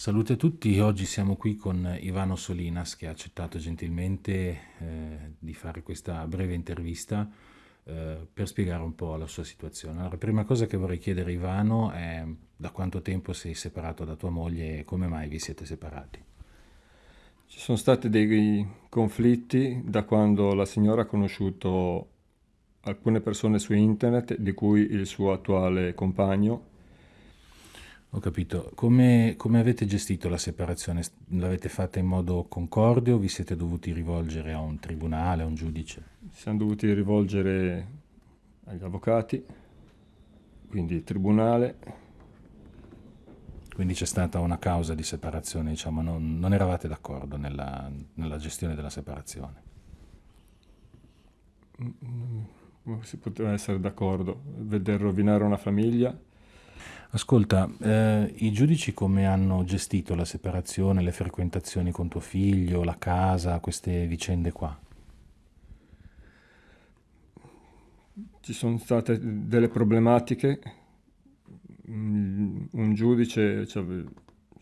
Salute a tutti, oggi siamo qui con Ivano Solinas che ha accettato gentilmente eh, di fare questa breve intervista eh, per spiegare un po' la sua situazione. Allora, prima cosa che vorrei chiedere Ivano è da quanto tempo sei separato da tua moglie e come mai vi siete separati? Ci sono stati dei conflitti da quando la signora ha conosciuto alcune persone su internet, di cui il suo attuale compagno, ho capito. Come, come avete gestito la separazione? L'avete fatta in modo concorde o vi siete dovuti rivolgere a un tribunale, a un giudice? Ci siamo dovuti rivolgere agli avvocati, quindi tribunale. Quindi c'è stata una causa di separazione, diciamo, non, non eravate d'accordo nella, nella gestione della separazione? Come si poteva essere d'accordo? Veder rovinare una famiglia Ascolta, eh, i giudici come hanno gestito la separazione, le frequentazioni con tuo figlio, la casa, queste vicende qua? Ci sono state delle problematiche, un giudice ci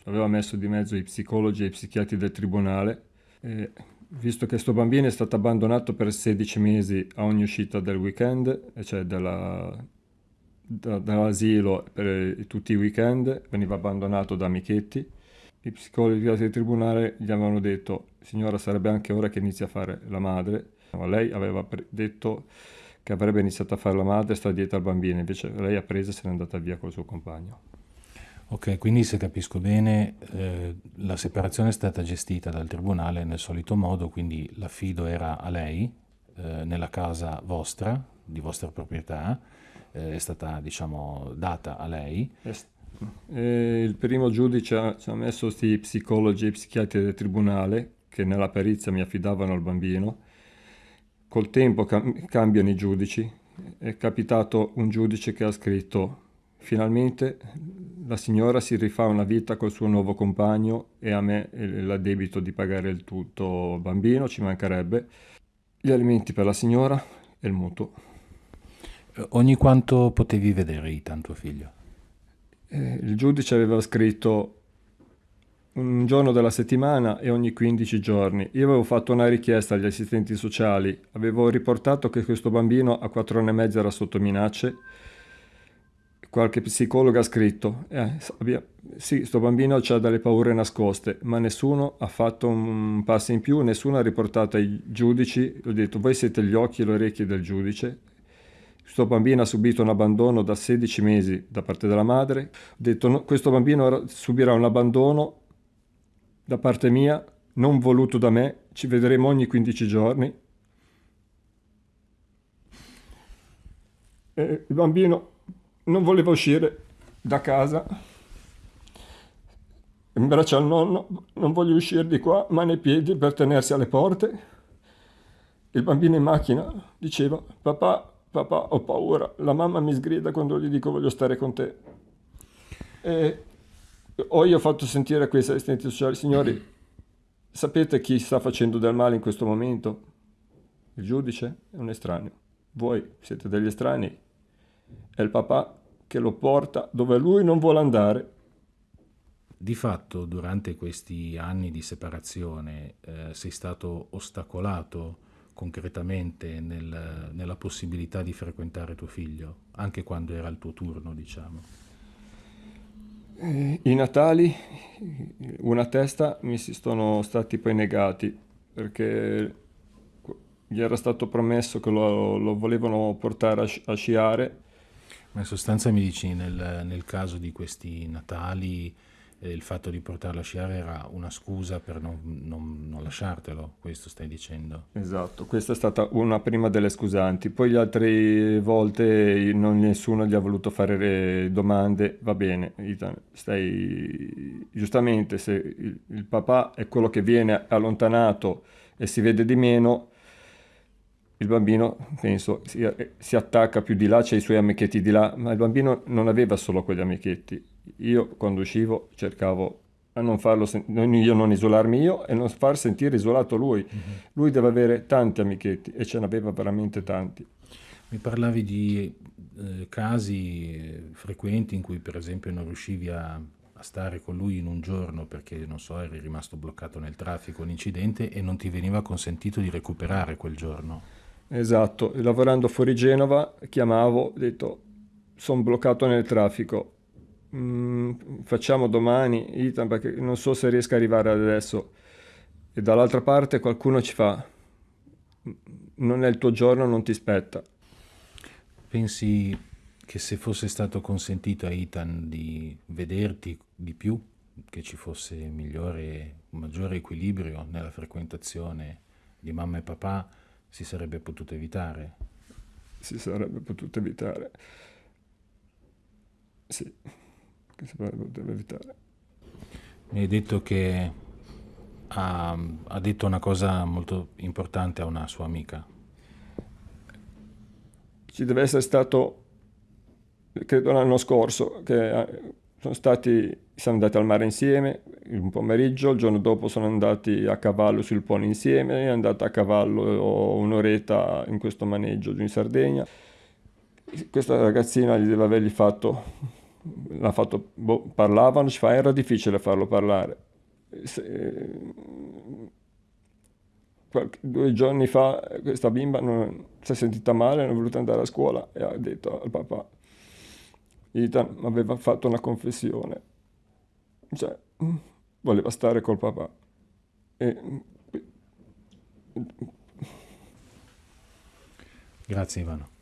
aveva messo di mezzo i psicologi e i psichiatri del tribunale e visto che questo bambino è stato abbandonato per 16 mesi a ogni uscita del weekend, cioè della, da, dall'asilo per tutti i weekend, veniva abbandonato da amichetti. I psicologi del tribunale gli avevano detto, signora sarebbe anche ora che inizi a fare la madre, ma lei aveva detto che avrebbe iniziato a fare la madre e sta dietro al bambino, invece lei ha preso e se n'è andata via col suo compagno. Ok, quindi se capisco bene, eh, la separazione è stata gestita dal tribunale nel solito modo, quindi l'affido era a lei, eh, nella casa vostra, di vostra proprietà, eh, è stata diciamo, data a lei. Eh, il primo giudice ci ha messo questi psicologi e psichiatri del tribunale che nella perizia mi affidavano al bambino. Col tempo cam cambiano i giudici. È capitato un giudice che ha scritto finalmente la signora si rifà una vita col suo nuovo compagno e a me l'addebito di pagare il tutto bambino, ci mancherebbe, gli alimenti per la signora e il mutuo. Ogni quanto potevi vedere Ethan, tuo figlio? Eh, il giudice aveva scritto un giorno della settimana e ogni 15 giorni. Io avevo fatto una richiesta agli assistenti sociali, avevo riportato che questo bambino a 4 anni e mezzo era sotto minacce. Qualche psicologo ha scritto, eh, sì, questo bambino ha delle paure nascoste, ma nessuno ha fatto un passo in più, nessuno ha riportato ai giudici, ho detto, voi siete gli occhi e le orecchie del giudice, questo bambino ha subito un abbandono da 16 mesi da parte della madre. Ho detto no, questo bambino subirà un abbandono da parte mia, non voluto da me. Ci vedremo ogni 15 giorni. Il bambino non voleva uscire da casa. In braccio al nonno, non voglio uscire di qua, mani e piedi per tenersi alle porte. Il bambino in macchina diceva, papà, papà ho paura, la mamma mi sgrida quando gli dico voglio stare con te. E ho io fatto sentire a questi assistenti sociali, signori, sapete chi sta facendo del male in questo momento? Il giudice è un estraneo. Voi siete degli estranei. È il papà che lo porta dove lui non vuole andare. Di fatto, durante questi anni di separazione, eh, sei stato ostacolato concretamente nel, nella possibilità di frequentare tuo figlio, anche quando era il tuo turno, diciamo? Eh, I Natali, una testa, mi si sono stati poi negati, perché gli era stato promesso che lo, lo volevano portare a, a, sciare. Ma in sostanza mi dici, nel, nel caso di questi Natali, eh, il fatto di portarlo a sciare era una scusa per non, non, non, lasciartelo, questo stai dicendo? Esatto, questa è stata una prima delle scusanti, poi le altre volte non, nessuno gli ha voluto fare domande, va bene, stai giustamente se il, il papà è quello che viene allontanato e si vede di meno, il bambino, penso, si, si, attacca più di là, c'è i suoi amichetti di là, ma il bambino non aveva solo quegli amichetti. Io quando uscivo cercavo a non farlo, io non isolarmi io e non far sentire isolato lui. Mm-hmm. Lui deve avere tanti amichetti e ce n'aveva veramente tanti. Mi parlavi di eh, casi frequenti in cui per esempio non riuscivi a, a stare con lui in un giorno perché, non so, eri rimasto bloccato nel traffico, un incidente e non ti veniva consentito di recuperare quel giorno. Esatto, lavorando fuori Genova chiamavo, ho detto sono bloccato nel traffico, mm, facciamo domani, Ethan, perché non so se riesco ad arrivare adesso. E dall'altra parte qualcuno ci fa, non è il tuo giorno, non ti spetta. Pensi che se fosse stato consentito a Ethan di vederti di più, che ci fosse migliore, maggiore equilibrio nella frequentazione di mamma e papà, si sarebbe potuto evitare? Si sarebbe potuto evitare. Sì, si sarebbe potuto evitare. Mi hai detto che ha, ha detto una cosa molto importante a una sua amica. Ci deve essere stato, credo l'anno scorso, che sono stati, siamo andati al mare insieme un pomeriggio, il giorno dopo sono andati a cavallo sul polo insieme, è andata a cavallo un'oretta in questo maneggio giù in Sardegna. Questa ragazzina gli deve avergli fatto, l'ha fatto, boh, parlavano, era difficile farlo parlare se, qualche, due giorni fa questa bimba non, si è sentita male, non è voluta andare a scuola e ha detto al papà, Ethan aveva fatto una confessione, cioè voleva stare col papà. E, Grazie Ivano.